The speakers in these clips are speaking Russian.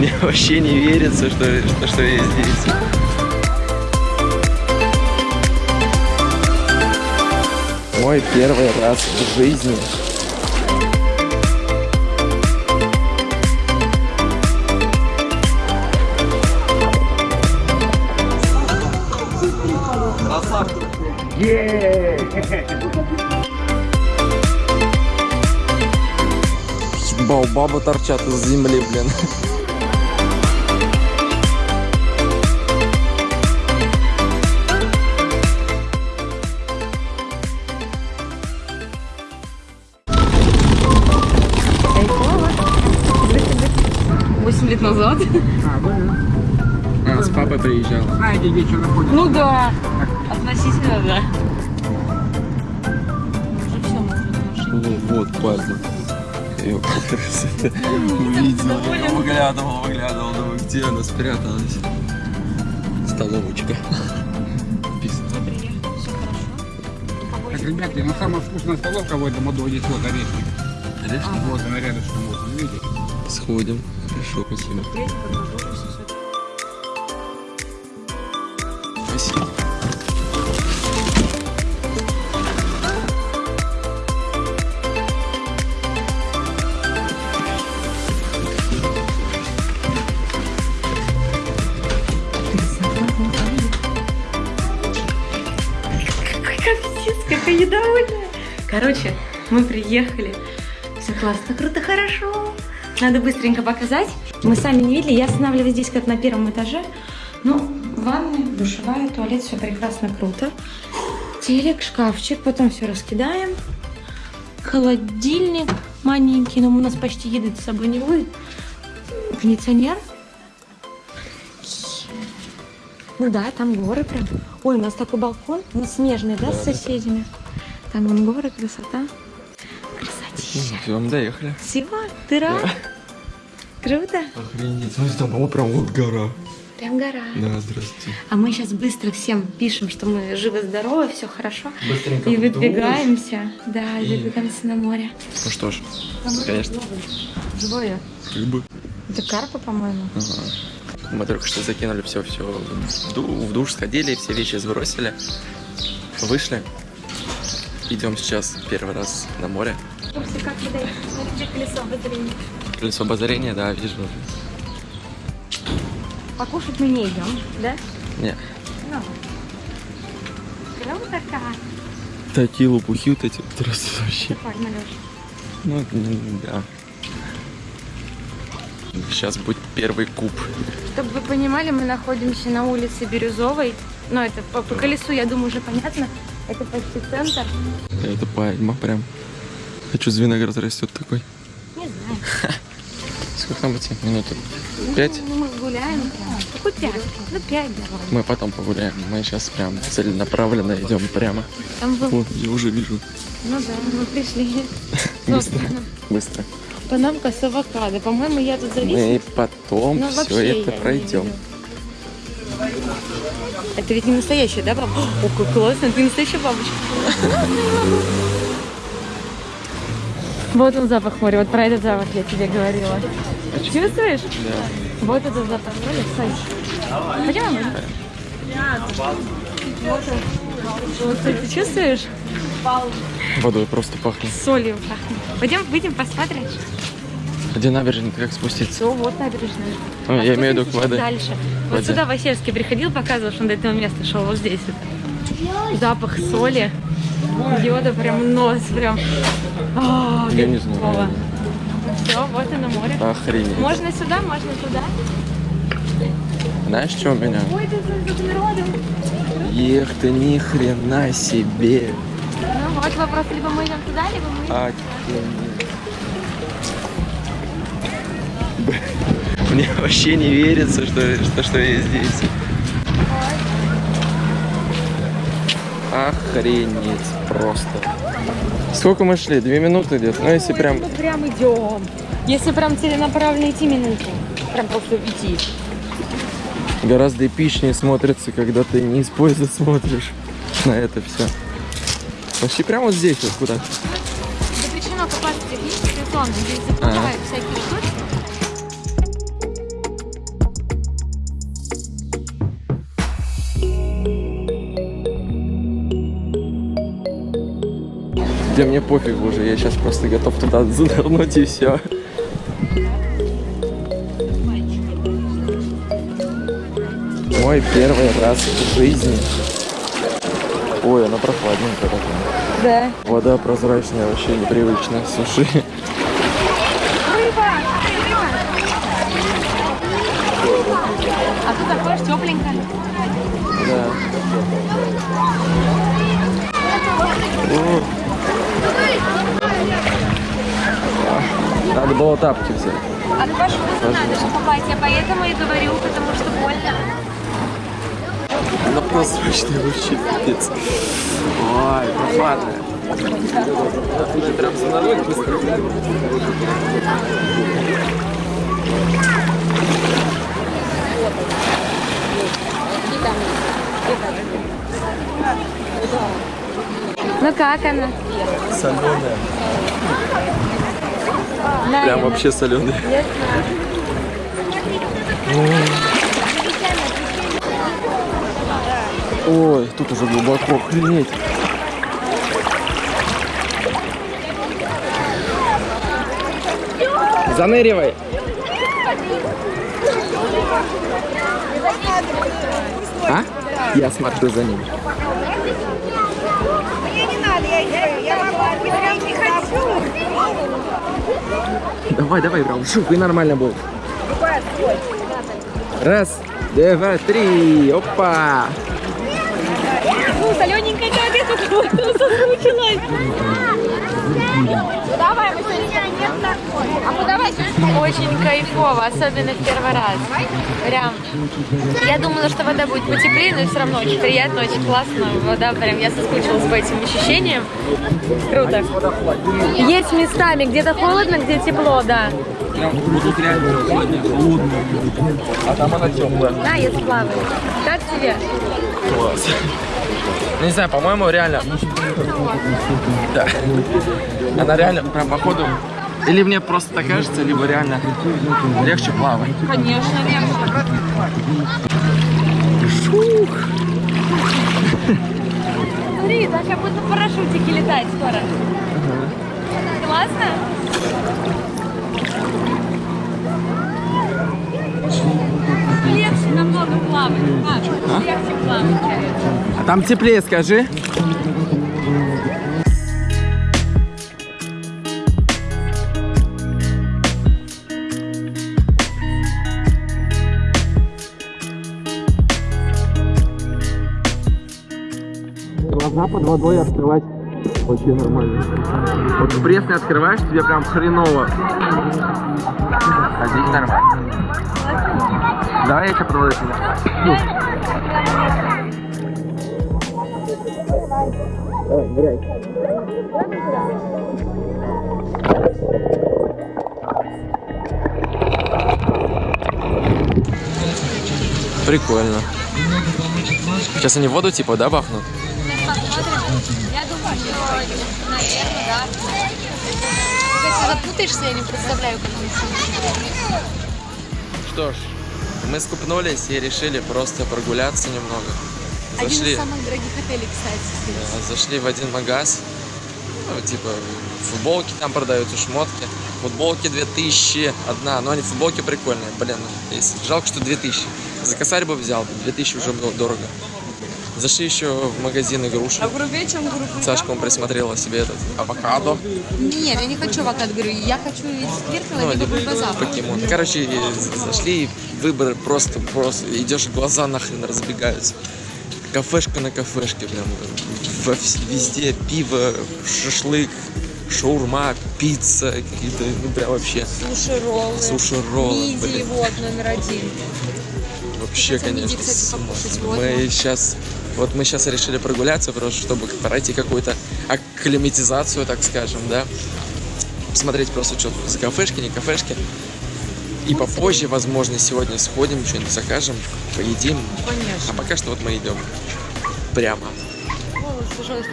Мне вообще не верится, что, что, что я здесь. Мой первый раз в жизни. Баобабы торчат из земли, блин. 8 лет назад. А, с папой приезжала. Знаете, где что находится? Ну да. Относительно, да. Уже все, Ну, вот пазл. Я увидел. Я выглядывал, выглядывал, думаю, где она спряталась. Столовочка. Так, ребята, ну самая вкусная столовка в этом году здесь вот орешник. Орешник? Вот она рядышком, вот, видите? Сходим. Хорошо, спасибо. Спасибо. Какая недовольная. Короче, мы приехали. Все классно, круто, хорошо. Надо быстренько показать. Мы сами не видели, я останавливаюсь здесь как на первом этаже. Ну, ванная, душевая, туалет, все прекрасно, круто. Телек, шкафчик, потом все раскидаем. Холодильник маленький, но у нас почти еды с собой не будет. Кондиционер. Ну да, там горы прям. Ой, у нас такой балкон, он снежный, да, с соседями? Там вон горы, красота. Красотища. Все, мы доехали. Все, ты рад? Круто. Охренеть. Смотри, там, о, прям вот гора. Прям гора. Да, здрасте. А мы сейчас быстро всем пишем, что мы живы-здоровы, все хорошо. Быстренько И выдвигаемся. Да, и выдвигаемся на море. Ну что ж, конечно, Живое. рыбы. Это карпа, по-моему. Ага. Мы только что закинули все, все в, ду- в душ, сходили, все вещи сбросили, вышли. Идем сейчас первый раз на море. Как вы даете? Смотрите, колесо. Колесо обозрения, да, вижу. Покушать мы не идем, да? Не, Ну. Круто как. такие лопухи вот эти растут вообще. Погнали. Ну, м, да. Сейчас будет первый куб. Чтобы вы понимали, мы находимся на улице Бирюзовой. Ну, это по, по колесу, я думаю, уже понятно. Это почти центр. Это пальма прям. Хочу виноград растет такой. Не знаю. Сколько там идти? Минуты? Пять? Ну, мы гуляем. Какой пять? Ну, пять давай. Мы потом погуляем. Мы сейчас прям целенаправленно идем прямо. Там был... Вот, я уже вижу. Ну да, мы пришли. Быстро. Собственно. Быстро. Панамка с авокадо. По-моему, я тут зависла. Мы потом Ну, все это не пройдем. Это ведь не настоящая, да, бабушка? О, как классно, ты настоящая бабочка. Вот он запах моря, вот про этот запах я тебе говорила. Чувствуешь? Да. Вот этот запах моря, Сань. Пойдем. Вот он. Вот ты чувствуешь? Водой просто пахнет. Солью пахнет. Пойдем, выйдем, посмотрим. Где набережная, как спуститься? Все, вот набережная. Ну, я имею в виду к воде. Дальше. Вот Воде. сюда Васильский приходил, показывал, что он до этого места шел. Вот здесь это. Запах соли. Йода прям нос, прям. А, Я не знаю. Все, вот и на море. Охренеть. Можно сюда, можно туда. Знаешь, что у меня? Ой. Ех ты ни хрена себе. Ну вот вопрос, либо мы идем туда, либо мы... Охренеть. Б- Мне вообще не верится, что, что, что я здесь. Охренеть просто. Сколько мы шли? Две минуты где-то? Ну, если прям... Мы прям идем. Если прям целенаправленно идти минуту. Прям просто идти. Гораздо эпичнее смотрится, когда ты не из поезда смотришь на это все. Почти прямо вот здесь вот куда. Запрещено купаться здесь, видите, сезон. Где мне пофиг уже, я сейчас просто готов туда занырнуть и все. Мой первый раз в жизни. Ой, она прохладненькая такая. Да. Вода прозрачная, вообще непривычно. Суши. А тут такое тепленькое. Да. Надо было тапки взять. А два шута надо же попасть. Я поэтому и говорю, потому что больно. Она прозрачная вообще, пипец. Ой, прохладная. Ты прям занырнуть быстро. Ну как она? Соленая. Прям вообще соленая. Ой, тут уже глубоко, охренеть. Заныривай. А? Я смотрю за ним. Мне не надо, я, я, я могу, я не хочу. Давай, давай, прям шух, и нормально будет. Раз, два, три, опа. Ну, солененькая как я тут вот соскучилась. Давай, мы А ну давай Очень кайфово, особенно в первый раз. Прям. Я думала, что вода будет потеплее, но все равно очень приятно, очень классно. Вода прям, я соскучилась по этим ощущениям. Круто. Есть местами, где-то холодно, где тепло, да. Прям тут реально сегодня холодно. А там она теплая. Да, я сплаваю. Как тебе? Класс. Ну, Не знаю, по-моему, реально. Да. Она реально, прям походу. Или мне просто так кажется, либо реально легче плавать. Конечно, легче. Смотри, так как будто в парашютике летать скоро. Классно? Легче намного плавать. А, легче плавать. А там теплее, скажи. Глаза под водой открывать вообще нормально. Вот в пресс не открываешь, тебе прям хреново. А здесь нормально. Давай я тебя проводу сюда. Давай, ныряй. Прикольно. Сейчас они воду типа, да, бахнут? Я думаю, что, наверное, да. Если запутаешься, я не представляю, как это. Что ж, мы скупнулись и решили просто прогуляться немного. Один Зашли, из самых дорогих отелей, кстати, здесь. э, зашли в один магаз. Ну, типа, футболки там продаются, шмотки. Футболки 2000 одна, но они футболки прикольные. Блин, жалко, что 2000. За косарь бы взял, 2000 уже было дорого. Зашли еще в магазин игрушек. грубее, чем. Сашка он присмотрела себе этот авокадо. Нет, я не хочу авокадо, говорю, я хочу из Киркова, Ну, либо базар. покемон. Короче, и зашли, выбор просто, просто. Идешь, глаза нахрен разбегаются. Кафешка на кафешке, прям. Во везде пиво, шашлык, шаурма, пицца, какие-то, ну прям вообще. Суши-роллы. Суши-роллы, Мидии, вот, номер один. Вообще, Хотя мидии, конечно. кстати, с ума. покушать, вот. Мы сейчас, вот мы сейчас решили прогуляться, просто чтобы пройти какую-то акклиматизацию, так скажем, да. Посмотреть просто, что за кафешки, не кафешки. И попозже, возможно, сегодня сходим, что-нибудь закажем, поедим. Конечно. А пока что вот мы идем прямо.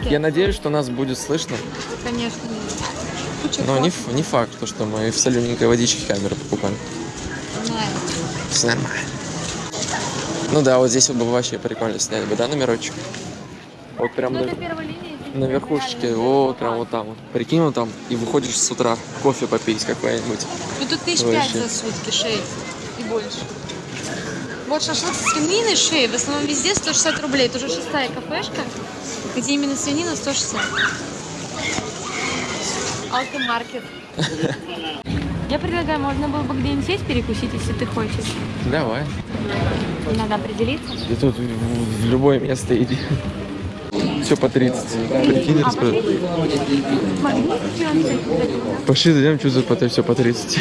Я надеюсь, что нас будет слышно, Конечно. Но не, не факт, то, что мы в солененькой водичке камеру покупаем. Знаю. Все нормально. Ну да, вот здесь вот бы вообще прикольно сняли бы, да, номерочек? Вот прям Ну, линия. на верхушечке, вот прям вот там вот. Прикинь, вот там, и выходишь с утра кофе попить какой-нибудь. Ну тут тысяч Вообще. пять за сутки, шесть и больше. Вот шашлык с свининой шеи, в основном везде 160 рублей. Это уже шестая кафешка, где именно свинина 160. Алкомаркет. Я предлагаю, можно было бы где-нибудь сесть перекусить, если ты хочешь. Давай. Надо определиться. И тут в, любое место иди. Все по 30. Прикинь, распродаж. Пошли зайдем, что за по все по 30.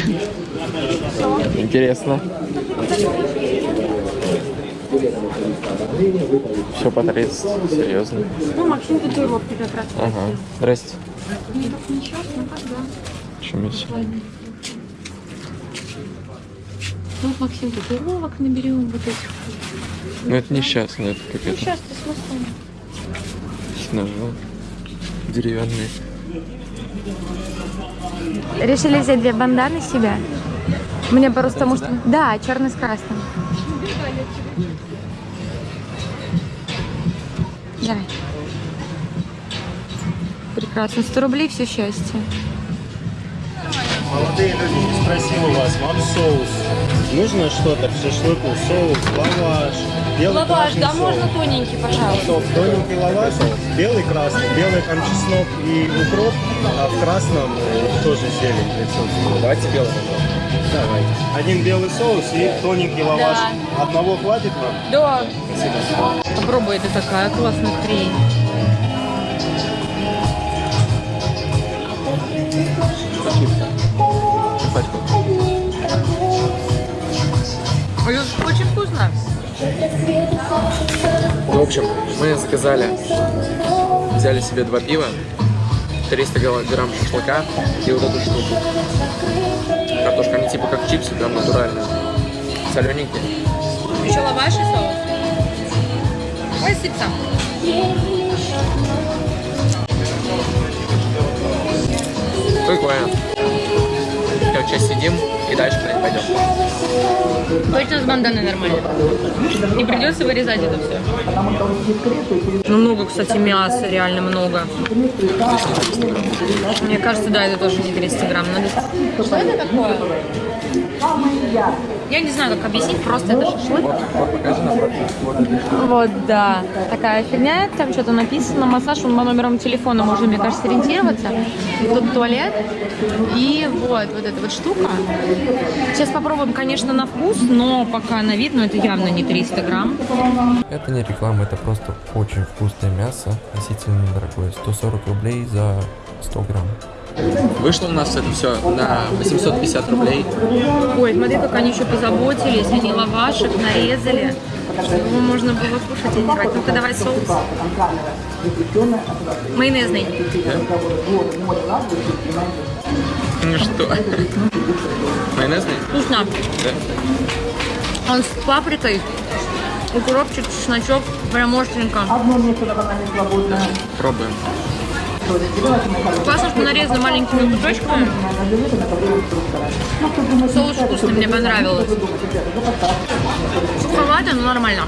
Интересно. Все по 30. Серьезно. Ну, Максим татуировки как раз. Ага. Здрасте. Ничего, ну как да. Чем еще? Ну, вот Максим татуировок наберем вот этих. Ну это не сейчас, ну это как Ну, это. сейчас ты смысл. Ножи. Деревянные. Решили взять две банданы себе. Мне просто потому что... Да, черный с красным. Давай. Прекрасно. 100 рублей, все счастье. Молодые люди, спросил у вас, вам соус. Нужно что-то к шашлыку? Соус, лаваш, белый красный соус. тоненький, пожалуйста. Соус, тоненький лаваш, белый красный, белый там чеснок и укроп, а в красном э, тоже зелень присутствует. Давайте белый. Давайте. Один белый соус и тоненький лаваш. Одного хватит вам? Да. Попробуй, это такая классная хрень. Вкусно. Ну, в общем, мы заказали, взяли себе два пива, 300 гра- грамм шашлыка и вот эту штуку. Картошка, они типа как чипсы, прям натуральные. Солененькие. Еще лаваш и соус. Ой, сыпца. Прикольно. Короче, сидим и дальше куда-нибудь пойдем. Точно с банданой нормально. Не придется вырезать это все. Ну, много, кстати, мяса, реально много. Мне кажется, да, это тоже не 300 грамм. Надо... Что это такое? Я не знаю, как объяснить, просто это шашлык. Вот, да. Такая фигня, там что-то написано. Массаж, он по номерам телефона можно, мне кажется, ориентироваться. Тут туалет. И вот, вот эта вот штука. Сейчас попробуем, конечно, на вкус, но пока на вид, но это явно не 300 грамм. Это не реклама, это просто очень вкусное мясо, относительно недорогое. 140 рублей за 100 грамм. Вышло у нас это все на 850 рублей. Ой, смотри, как они еще позаботились. Они лавашек нарезали, чтобы его можно было кушать и не брать. Ну-ка, давай соус. Майонезный. Ну что? Майонезный? Вкусно. Да. Он с паприкой, укропчик, чесночок, прям остренько. Пробуем. Классно, что нарезано маленькими кусочками. Соус вкусный, мне понравилось. Суховато, но нормально.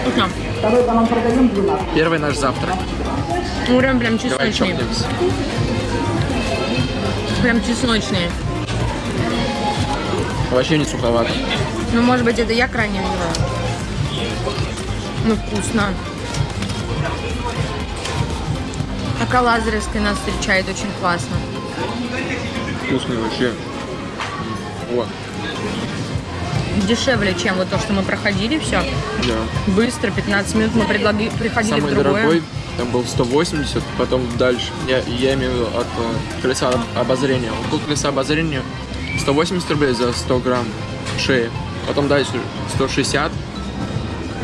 Вкусно. Первый наш завтрак. Ну, прям, чесночный. Прям чесночный. Вообще не суховато. Ну, может быть, это я крайне выбрала. Ну, вкусно. Ака Лазаревская нас встречает очень классно. Вкусный вообще. Вот. Дешевле, чем вот то, что мы проходили все. Да. Быстро, 15 минут мы предлаги- приходили Самый в другое. дорогой, там был 180, потом дальше. Я, я имею в виду от э, колеса об- обозрения. Тут колеса обозрения 180 рублей за 100 грамм шеи. Потом дальше 160.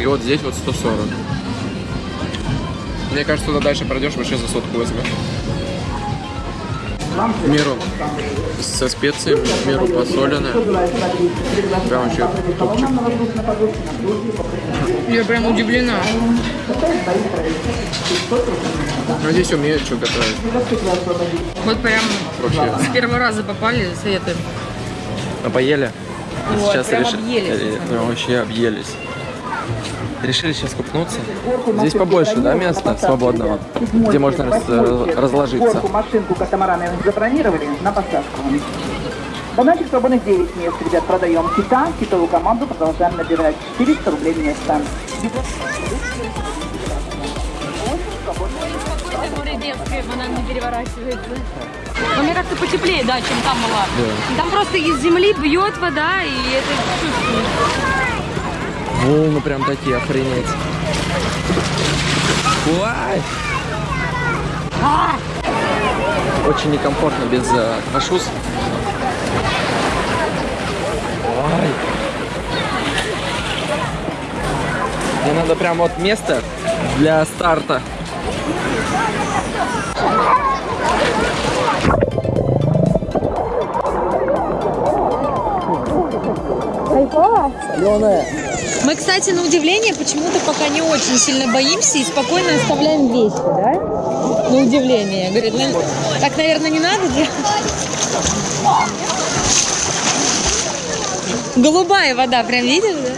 И вот здесь вот 140. Мне кажется, туда дальше пройдешь, вообще за сотку возьмешь. Меру со специями, в меру посоленная. Прям вообще топчик. Я прям удивлена. Ну, здесь умеют что готовить. Вот прям Вообще. с первого раза попали советы. А поели? Вот, прям объелись. э, ну, вообще объелись. Решили сейчас купнуться. Здесь побольше, да, места свободного, где можно раз- э, разложиться. Горку, машинку, катамараны забронировали на посадку. Бананчик свободных 9 мест, ребят, продаем. Кита, китовую команду продолжаем набирать. 400 рублей место. Море детское, банан не переворачивается. Но мне как-то потеплее, да, чем там была. Там просто из земли бьет вода, и это чувствуется. Волны прям такие, охренеть. Ой! Очень некомфортно без э. Ой. Мне надо прям вот место для старта. Соленая. Мы, кстати, на удивление почему-то пока не очень сильно боимся и спокойно оставляем вещи, да? На удивление. Говорит, ну, так, наверное, не надо делать. Голубая вода, прям видишь, да?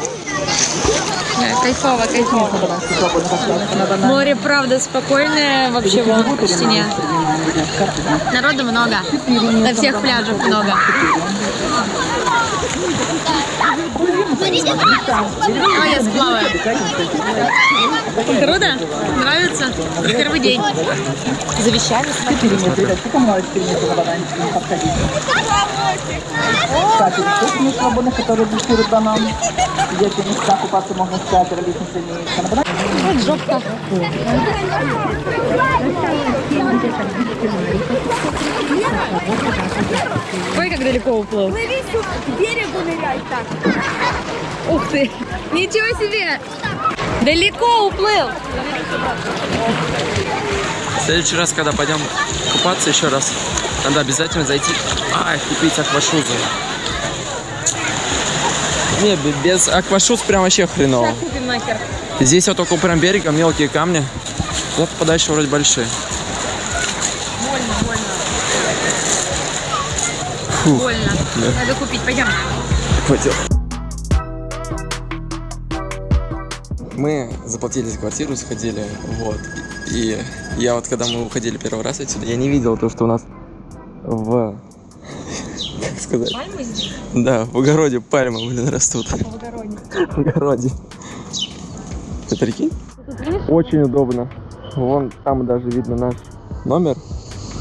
Да, кайфово, кайфово. Море, правда, спокойное, вообще вон почти нет. Народу много, на всех пляжах много. А я сплаваю. Круто? Нравится? Первый день. За вещами Ребят, помолодец перенесу на бананчик, не подходите. Кстати, тут мест свободных, которые буксируют банан. Где эти места купаться можно с катера, лестница имеется. Вот жопка. Ой, как далеко уплыл. Плыви сюда, к берегу ныряй так. Ух ты! Ничего себе! Далеко уплыл! В следующий раз, когда пойдем купаться еще раз, надо обязательно зайти, а, купить аквашузы. Не, без аквашуз прям вообще хреново. Купим нахер. Здесь вот около прям берега мелкие камни, вот подальше вроде большие. Больно. Надо купить, пойдем. Хватит. Мы заплатили за квартиру, сходили, вот. И я вот, когда мы уходили первый раз отсюда, я не видел то, что у нас в... Как сказать? Пальмы здесь? Да, в огороде пальмы, блин, растут. В огороде. В огороде. Ты прикинь? Очень удобно. Вон там даже видно наш номер,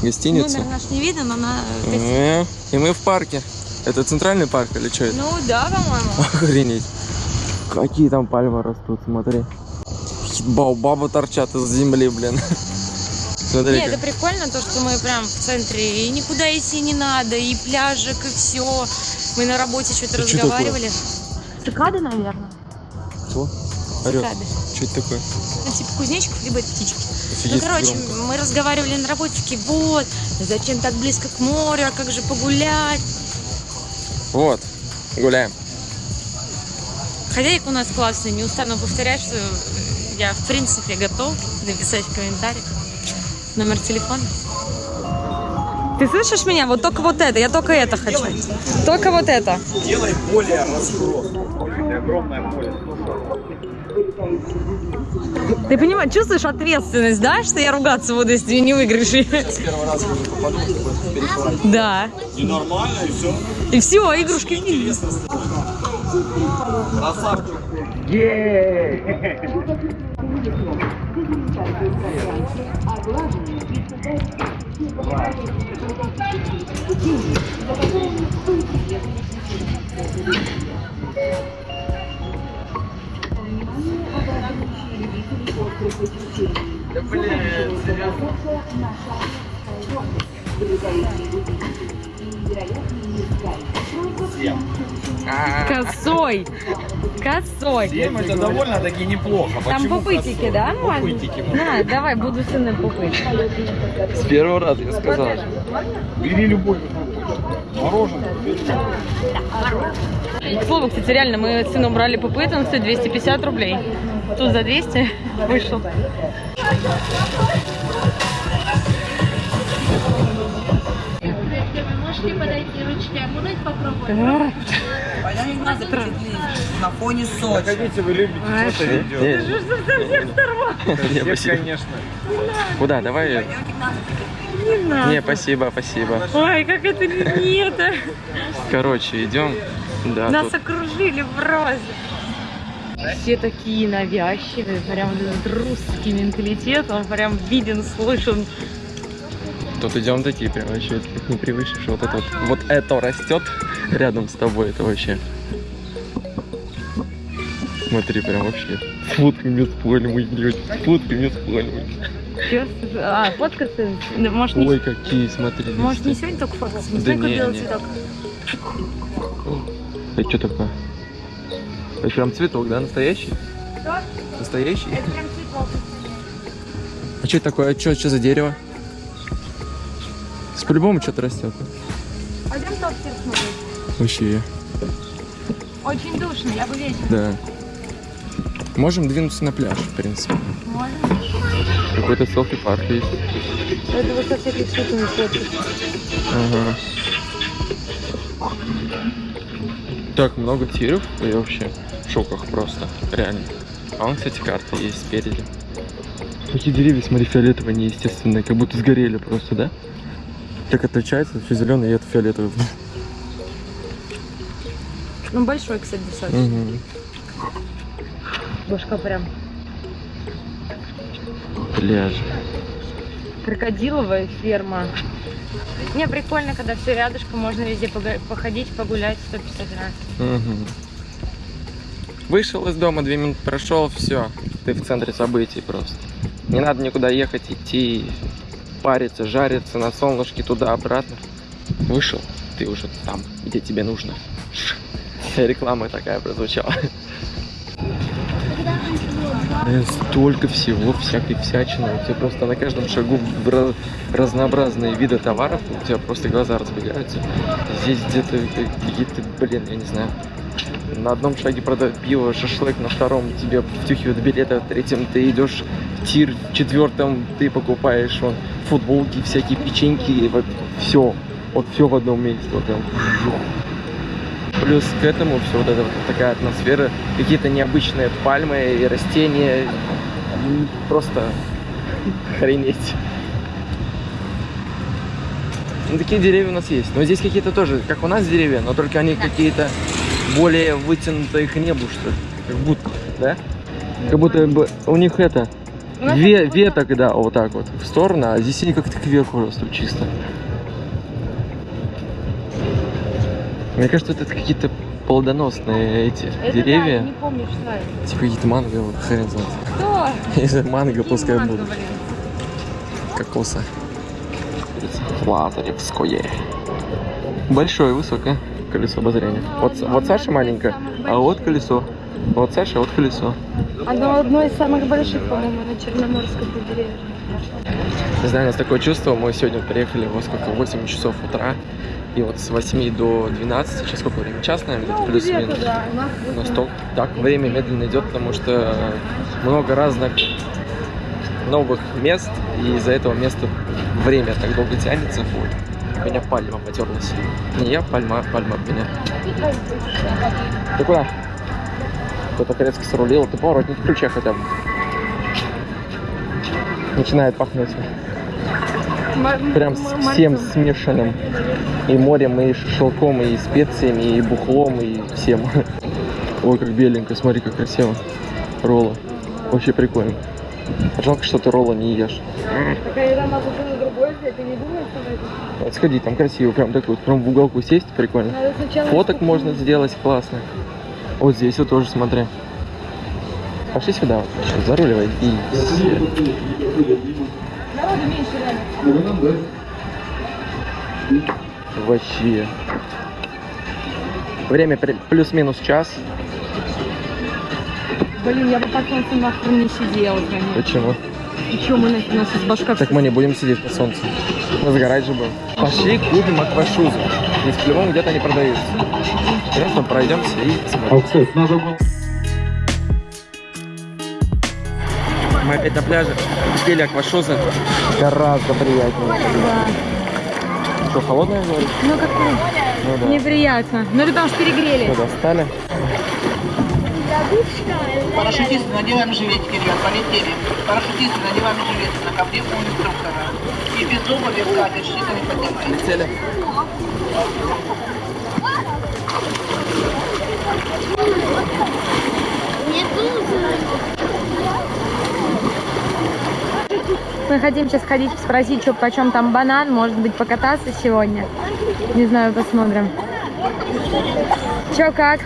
гостиницу. Номер наш не видно, но на... Э, И мы в парке. Это центральный парк или что это? Ну да, по-моему. Охренеть. Какие там пальмы растут, смотри. Баобабы торчат из земли, блин. Смотри, Нет, это прикольно, то, что мы прям в центре, и никуда идти не надо, и пляжик, и все. Мы на работе что-то Это что разговаривали. Цикады, наверное. Кто? Цикады. Что это такое? Ну, типа кузнечиков, либо это птички. Офигеть, ну, короче, громко. мы разговаривали на работе, такие, вот, зачем так близко к морю, а как же погулять? Вот, гуляем. Хозяйка у нас классная, не устану повторять, что я, в принципе, готов написать в комментариях номер телефона. Ты слышишь меня? Вот только вот это, я только это хочу. Только вот это. Ты понимаешь, чувствуешь ответственность, да, что я ругаться буду, если не выиграешь? Первый раз Да. И нормально, и все. И все, игрушки Косой. Косой. Это довольно-таки неплохо. Там пупытики, да, можно? Пупытики. На, давай, буду сыном пупыть. С первого раза я сказал. Бери любой. Мороженое. К слову, кстати, реально, мы с сыном брали пупыт, он стоит 250 рублей. Тут за 200 вышел. на фоне Сочи. Хотите, вы любите фото видео? Не, Всех, спасибо. конечно. Куда? Давай. Не надо. Не, спасибо, спасибо. Ой, как это не это. Короче, идем. Да, Нас тут окружили в розе. Все такие навязчивые, прям этот русский менталитет, он прям виден, слышен. Тут идем такие прям вообще как не что вот это вот, вот это растет рядом с тобой, это вообще. Смотри, прям вообще. Пальмой идет, с фотками с пальмой. Чё? А, фоткаться? Да, Может, не, Ой, какие, смотри. может, не листья. сегодня только фоткаться? Не Да знаю, не, белый не. цветок. Это что такое? Это прям цветок, да, настоящий? Настоящий? Это прям цветок. А что это такое? Что, что за дерево? С по-любому что-то растет. Пойдем топтер смотреть. Вообще, Очень душно, я бы вечером. да. Можем двинуться на пляж, в принципе. Можно? Какой-то селфи-парк есть. Это вот со всяких штуками фоткать. Ага. Так много тиров, я вообще шоках просто, реально. А вон, кстати, карта есть спереди. Такие деревья, смотри, фиолетовые, неестественные, как будто сгорели просто, да? Так отличается, все зеленый, и это фиолетовый. Ну, большой, кстати, достаточно. Мгм. Башка прям Пляж. крокодиловая ферма. Не, прикольно, когда все рядышком, можно везде походить, погулять 150 раз. Мгм. Вышел из дома, две минуты прошел, все, ты в центре событий просто. Не надо никуда ехать, идти, париться, жариться на солнышке туда-обратно. Вышел, ты уже там, где тебе нужно. Реклама такая прозвучала. Э, Столько всего, всякой всячины. У тебя просто на каждом шагу бра- разнообразные виды товаров, у тебя просто глаза разбегаются. Здесь где-то какие-то, блин, я не знаю, на одном шаге продают пиво, шашлык, на втором тебе втюхивают билеты, в третьем ты идешь в тир, в четвертом ты покупаешь вон, футболки, всякие печеньки, вот все, вот все в одном месте, вот прям. Плюс к этому все вот эта вот такая атмосфера, какие-то необычные пальмы и растения, просто охренеть. Ну, такие деревья у нас есть. Но здесь какие-то тоже, как у нас деревья, но только они какие-то более вытянутые к небу, что ли. Как будто, да? Как будто бы у них это, ве- веток, да, вот так вот в сторону, а здесь они как-то кверху растут чисто. Мне кажется, это какие-то плодоносные эти Это деревья. Да, не помню, что это. Типа какие-то манго, вот хрен знает. Кто? Если манго, Какие пускай манго, будут. блин? Кокоса. Лазаревское. Большое, высокое колесо обозрения. Вот, вот Саша маленькое, а вот колесо. Вот Саша, вот колесо. Оно одно из самых больших, по-моему, на Черноморском побережье. Не знаю, у нас такое чувство, мы сегодня приехали во сколько, 8 часов утра. И вот с 8 до 12, сейчас сколько времени? Час, наверное, где-то плюс-минус. да, у нас У нас так, так время медленно идет, потому что много разных новых мест, и из-за этого места время так долго тянется. Вот. Меня пальма потерлась. Не я, пальма, пальма меня. Ты куда? Кто-то резко срулил, ты поворотник включай хотя бы. Начинает пахнуть прям с всем смешанным. И морем, и шашлыком, и специями, и бухлом, и всем. Ой, как беленько, смотри, как красиво. Ролла. Вообще прикольно. Жалко, что ты ролла не ешь. Такая еда могу было другой взять, ты не думаешь, что это? Вот сходи, там красиво, прям так вот, прям в уголку сесть, прикольно. Фоток можно сделать классно. Вот здесь вот тоже смотри. Пошли сюда, вот, сейчас заруливай и... Народу меньше реально. Вообще. Время плюс-минус час. Блин, я бы под солнцем нахрен не сидела, конечно. Почему? И чё, мы, у нас из башка Так мы не будем сидеть на солнце. Мы загорать же будем. Пошли купим аквашузы. Здесь по-любому где-то они продаются. Просто пройдемся и посмотрим. Мы опять на пляже. Купили аквашузы. Гораздо приятнее. Что, холодное? Ну, как-то Ну да. неприятно. Ну, потому что перегрели. Что, достали? Парашютисты, надеваем жилетики, ребят, полетели. Парашютисты, надеваем жилетики на ковре у инструктора. И без обуви в катер, щита не поднимайте. Цели. Мы хотим сейчас ходить спросить, что почем там банан, может быть, покататься сегодня. Не знаю, посмотрим. Че как?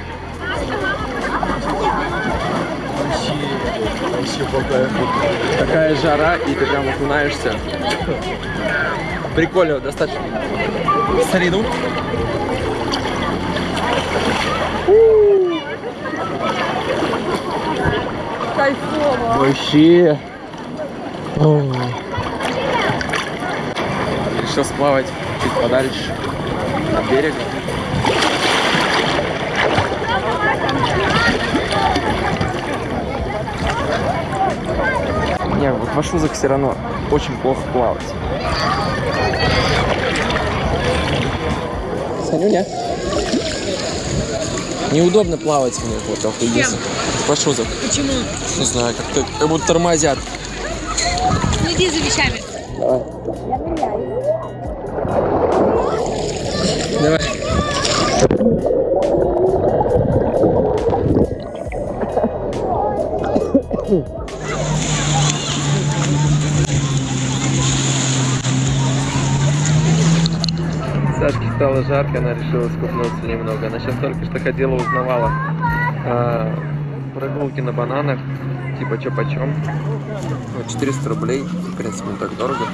Такая жара, и ты прям окунаешься. Прикольно, достаточно. Старину. Кайфово. Вообще. О. Решил сплавать чуть подальше от берега. Не, вот в ашузах все равно очень плохо плавать. Санюня. Неудобно плавать в них вот в Едисе. В ашузах. Почему? Не знаю, как-то как будто тормозят. Следи за вещами. Решила скупнуться немного. Она сейчас только что ходила, узнавала а, прогулки на бананах, типа чё почем. Ну, 400 рублей, в принципе, не так дорого.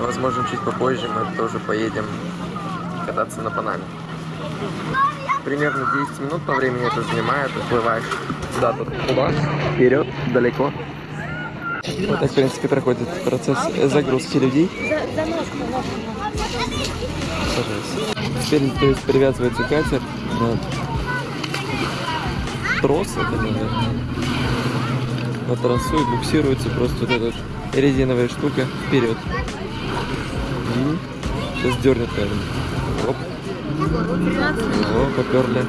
Возможно, чуть попозже мы тоже поедем кататься на банане. Примерно 10 минут по времени это занимает, уплываешь куда-то туда, вперед, далеко. Вот так, в принципе, проходит процесс загрузки людей. Пожалуйста. Теперь, то есть, привязывается катер на трос, это, наверное, на тросу и буксируется просто вот эта резиновая штука вперед. И сейчас дернет, наверное. Оп. О, поперли.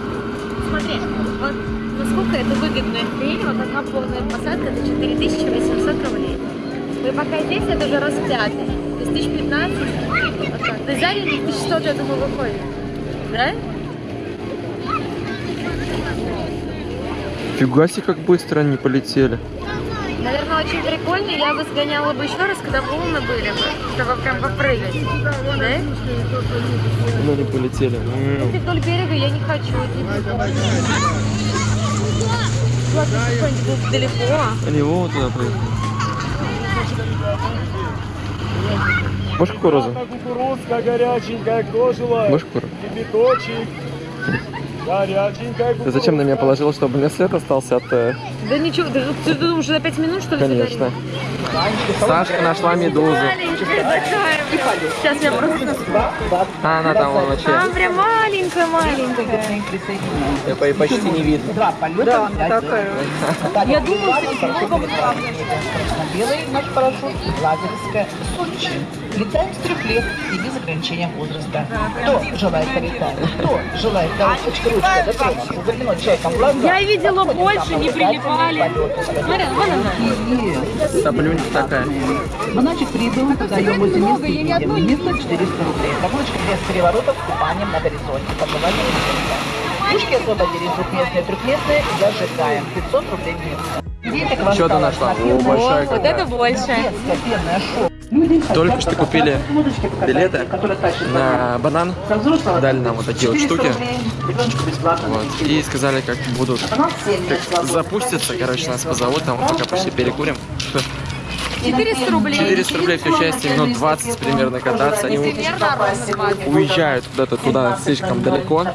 Смотри, вот насколько это выгодная хрень, вот одна полная посадка, это 4800 рублей. И пока здесь это уже раз в пятый. То есть 1015. То есть за день 1100, я думаю, выходит. Да? Фига себе, как быстро они полетели. Наверное, очень прикольно. Я бы сгоняла бы еще раз, когда волны были бы, чтобы прям попрыгать. Да? Ну, не полетели. Если вдоль берега я не хочу. Ладно, далеко. Они вон туда поехали. Можешь кукурузу? Кукурузка горяченькая, кто желает? Можешь кукурузу? Кипяточек. Горяченькая Ты зачем на меня положил, чтобы у меня след остался от... э, Да ничего, ты, ты думаешь, за пять минут что ли Конечно. Сашка нашла медузу. Сейчас я просто... А, она там вон вообще. А, прям маленькая-маленькая. Я по- почти не видно. Да, такая. Я думаю, Белый наш парашют, лазерская, Сочи. Летаем с трех лет и без ограничения возраста. Кто желает полетать? Кто желает галочка, ручка, дотронуться, заглянуть человеком в глаза? Я видела больше, не прилипали. Смотри, вон она. Соплюнька такая. Монатик прибыл, продаем возле места и видим. Место 400 рублей. Прогулочка без переворотов с купанием на горизонте. Пожелание. Пушки освободились двухместные, трехместные, зажигаем. 500 рублей в место. Что ты нашла? О, большая шоу. Вот это больше. Детское пенное шоу. Люди Только что купили билеты на банан. Дали нам вот такие вот 400 штуки. Вот. И сказали, как будут Банан 7 лет свободно. запустятся, короче, нас позовут, там вот пока пошли перекурим. 400 рублей. 400 рублей все счастье, минут 20 примерно кататься. Они Примерно ровно 20. уезжают куда-то туда слишком далеко.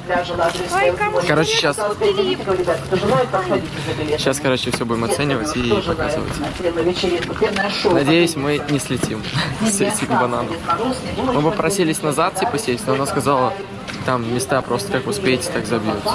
Короче, сейчас, сейчас, короче, все будем оценивать и показывать. Надеюсь, мы не слетим с этих бананов. Мы попросились назад, типа, сесть, но она сказала, там места просто как успеете, так забьются.